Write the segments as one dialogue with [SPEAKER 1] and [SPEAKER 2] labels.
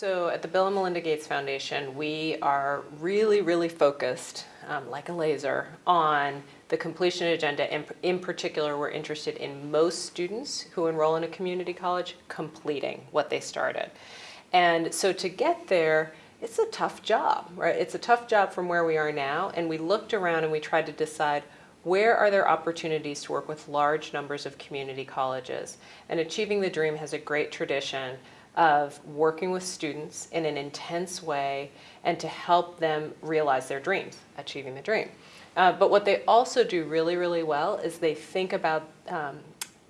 [SPEAKER 1] So at the Bill and Melinda Gates Foundation, we are really, really focused, um, like a laser, on the completion agenda. In, in particular, we're interested in most students who enroll in a community college completing what they started. And so to get there, it's a tough job, right? It's a tough job from where we are now. And we looked around and we tried to decide where are there opportunities to work with large numbers of community colleges? And Achieving the Dream has a great tradition of working with students in an intense way and to help them realize their dreams, achieving the dream. Uh, but what they also do really, really well is they think about um,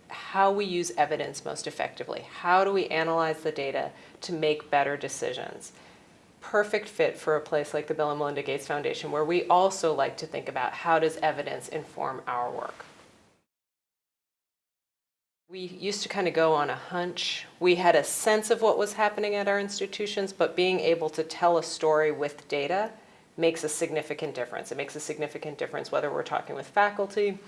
[SPEAKER 1] how we use evidence most effectively. How do we analyze the data to make better decisions? Perfect fit for a place like the Bill and Melinda Gates Foundation where we also like to think about how does evidence inform our work. We used to kind of go on a hunch. We had a sense of what was happening at our institutions, but being able to tell a story with data makes a significant difference. It makes a significant difference whether we're talking with faculty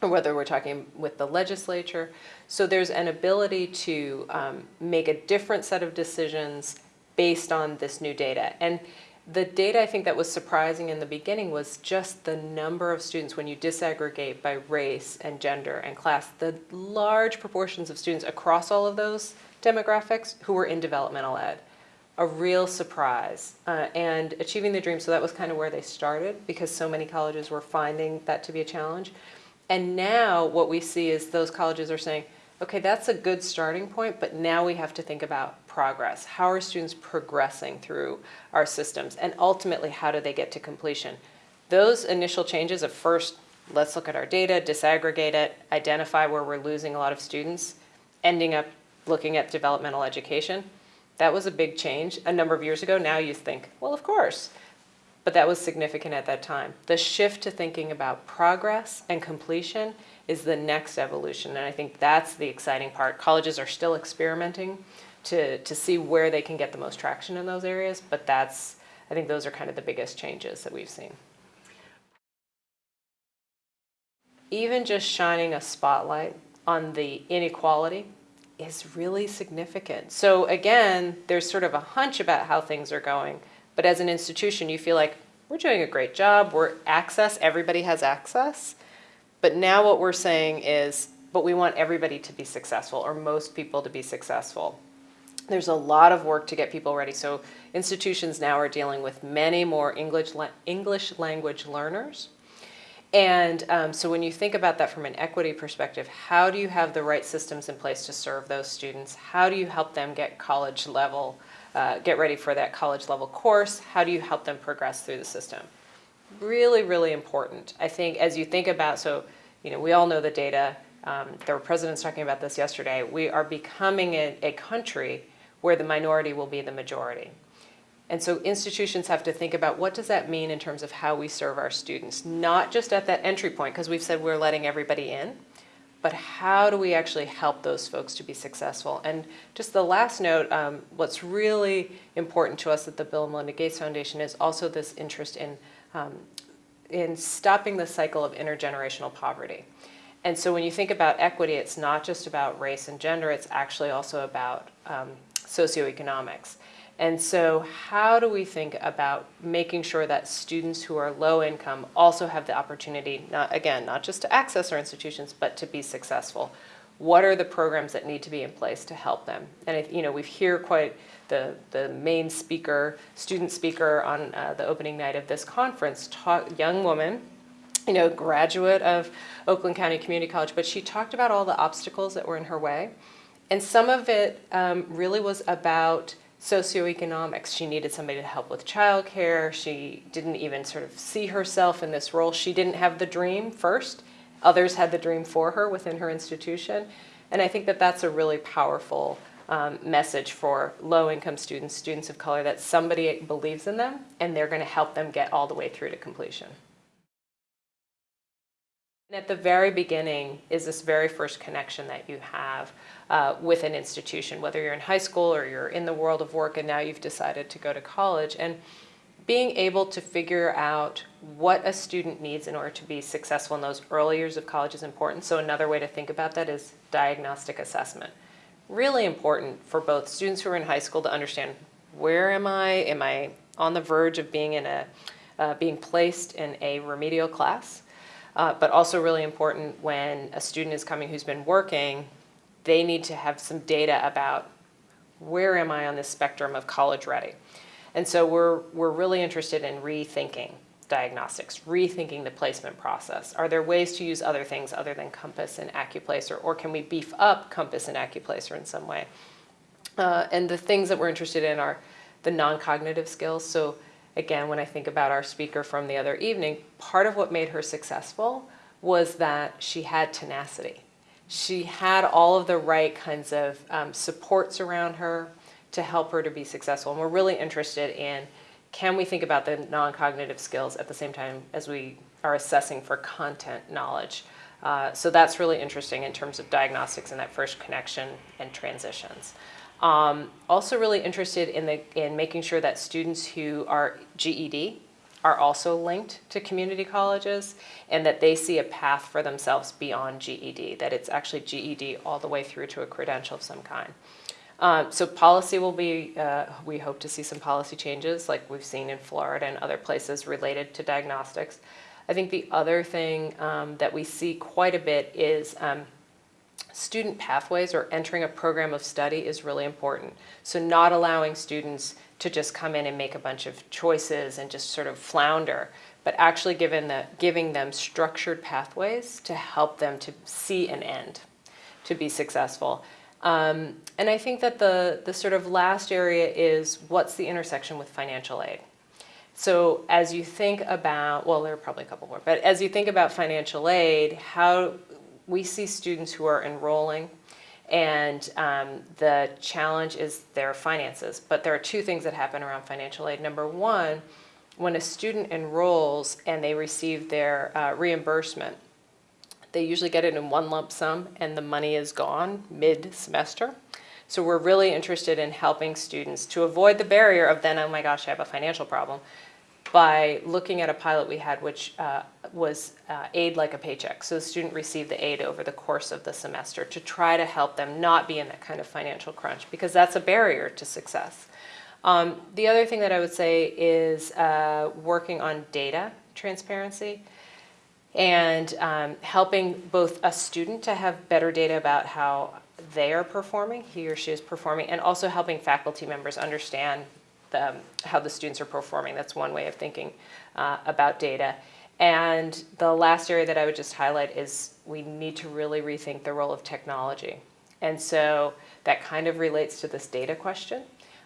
[SPEAKER 1] or whether we're talking with the legislature. So there's an ability to um, make a different set of decisions based on this new data. And the data I think that was surprising in the beginning was just the number of students when you disaggregate by race and gender and class, the large proportions of students across all of those demographics who were in developmental ed. A real surprise uh, and achieving the dream. So that was kind of where they started because so many colleges were finding that to be a challenge. And now what we see is those colleges are saying, okay, that's a good starting point, but now we have to think about progress. How are students progressing through our systems? And ultimately, how do they get to completion? Those initial changes of first, let's look at our data, disaggregate it, identify where we're losing a lot of students, ending up looking at developmental education, that was a big change a number of years ago. Now you think, well, of course. But that was significant at that time. The shift to thinking about progress and completion is the next evolution. And I think that's the exciting part. Colleges are still experimenting to, to see where they can get the most traction in those areas, but that's, I think those are kind of the biggest changes that we've seen. Even just shining a spotlight on the inequality is really significant. So again, there's sort of a hunch about how things are going, but as an institution, you feel like we're doing a great job, we're access, everybody has access, but now what we're saying is, but we want everybody to be successful or most people to be successful. There's a lot of work to get people ready. So institutions now are dealing with many more English, English language learners. And um, so when you think about that from an equity perspective, how do you have the right systems in place to serve those students? How do you help them get college level, uh, get ready for that college level course? How do you help them progress through the system? really, really important. I think as you think about, so, you know, we all know the data. Um, there were presidents talking about this yesterday. We are becoming a, a country where the minority will be the majority. And so institutions have to think about what does that mean in terms of how we serve our students, not just at that entry point, because we've said we're letting everybody in, but how do we actually help those folks to be successful? And just the last note, um, what's really important to us at the Bill and Melinda Gates Foundation is also this interest in um, in stopping the cycle of intergenerational poverty. And so when you think about equity, it's not just about race and gender, it's actually also about um, socioeconomics. And so how do we think about making sure that students who are low income also have the opportunity, not, again, not just to access our institutions, but to be successful? What are the programs that need to be in place to help them? And, you know, we've hear quite the, the main speaker, student speaker on uh, the opening night of this conference, talk, young woman, you know, graduate of Oakland County Community College, but she talked about all the obstacles that were in her way. And some of it um, really was about socioeconomics. She needed somebody to help with childcare. She didn't even sort of see herself in this role. She didn't have the dream first. Others had the dream for her within her institution. And I think that that's a really powerful um, message for low-income students, students of color, that somebody believes in them and they're going to help them get all the way through to completion. And at the very beginning is this very first connection that you have uh, with an institution, whether you're in high school or you're in the world of work and now you've decided to go to college. And being able to figure out what a student needs in order to be successful in those early years of college is important. So another way to think about that is diagnostic assessment really important for both students who are in high school to understand Where am I? Am I on the verge of being in a, uh, being placed in a remedial class? Uh, but also really important when a student is coming who's been working, they need to have some data about where am I on this spectrum of college ready? And so we're, we're really interested in rethinking diagnostics, rethinking the placement process. Are there ways to use other things other than Compass and Accuplacer, or can we beef up Compass and Accuplacer in some way? Uh, and the things that we're interested in are the non-cognitive skills. So again, when I think about our speaker from the other evening, part of what made her successful was that she had tenacity. She had all of the right kinds of um, supports around her to help her to be successful. And we're really interested in can we think about the non-cognitive skills at the same time as we are assessing for content knowledge. Uh, so that's really interesting in terms of diagnostics and that first connection and transitions. Um, also really interested in, the, in making sure that students who are GED are also linked to community colleges and that they see a path for themselves beyond GED, that it's actually GED all the way through to a credential of some kind. Uh, so policy will be, uh, we hope to see some policy changes like we've seen in Florida and other places related to diagnostics. I think the other thing um, that we see quite a bit is um, student pathways or entering a program of study is really important. So not allowing students to just come in and make a bunch of choices and just sort of flounder, but actually giving, the, giving them structured pathways to help them to see an end, to be successful. Um, and I think that the, the sort of last area is what's the intersection with financial aid? So as you think about, well, there are probably a couple more, but as you think about financial aid, how we see students who are enrolling and um, the challenge is their finances. But there are two things that happen around financial aid. Number one, when a student enrolls and they receive their uh, reimbursement, they usually get it in one lump sum and the money is gone mid-semester. So we're really interested in helping students to avoid the barrier of then, oh my gosh, I have a financial problem, by looking at a pilot we had which uh, was uh, aid like a paycheck. So the student received the aid over the course of the semester to try to help them not be in that kind of financial crunch because that's a barrier to success. Um, the other thing that I would say is uh, working on data transparency and um, helping both a student to have better data about how they are performing, he or she is performing, and also helping faculty members understand the, um, how the students are performing. That's one way of thinking uh, about data. And the last area that I would just highlight is we need to really rethink the role of technology. And so that kind of relates to this data question.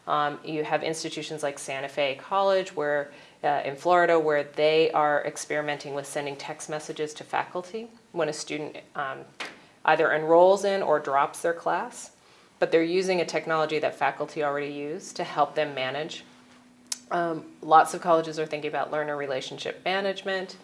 [SPEAKER 1] Um, you have institutions like Santa Fe College where uh, in Florida where they are experimenting with sending text messages to faculty when a student um, either enrolls in or drops their class. But they're using a technology that faculty already use to help them manage. Um, lots of colleges are thinking about learner relationship management.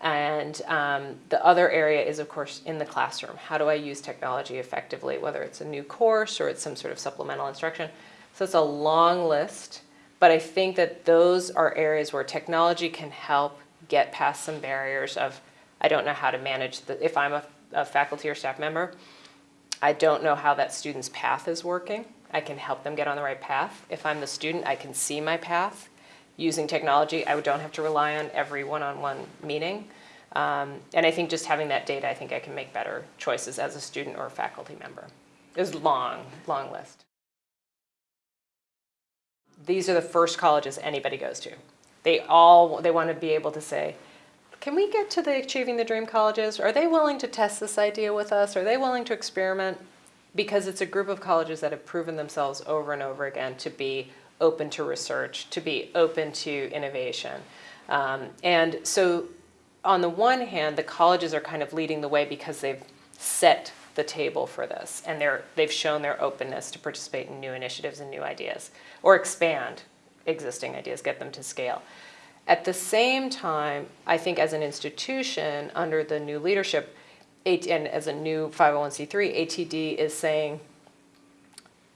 [SPEAKER 1] And um, the other area is, of course, in the classroom. How do I use technology effectively, whether it's a new course or it's some sort of supplemental instruction? So it's a long list. But I think that those are areas where technology can help get past some barriers of, I don't know how to manage, the, if I'm a, a faculty or staff member, I don't know how that student's path is working. I can help them get on the right path. If I'm the student, I can see my path. Using technology, I don't have to rely on every one-on-one -on -one meeting. Um, and I think just having that data, I think I can make better choices as a student or a faculty member. It was long, long list these are the first colleges anybody goes to. They all, they want to be able to say, can we get to the Achieving the Dream colleges? Are they willing to test this idea with us? Are they willing to experiment? Because it's a group of colleges that have proven themselves over and over again to be open to research, to be open to innovation. Um, and so on the one hand, the colleges are kind of leading the way because they've set the table for this and they're, they've shown their openness to participate in new initiatives and new ideas or expand existing ideas, get them to scale. At the same time, I think as an institution under the new leadership and as a new 501c3, ATD is saying,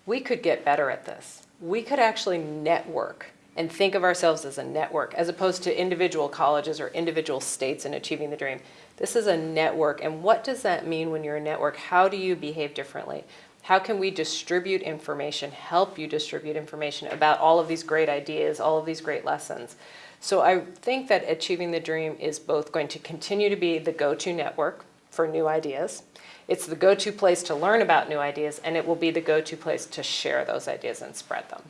[SPEAKER 1] we could get better at this. We could actually network and think of ourselves as a network as opposed to individual colleges or individual states in achieving the dream. This is a network, and what does that mean when you're a network? How do you behave differently? How can we distribute information, help you distribute information about all of these great ideas, all of these great lessons? So I think that Achieving the Dream is both going to continue to be the go-to network for new ideas. It's the go-to place to learn about new ideas, and it will be the go-to place to share those ideas and spread them.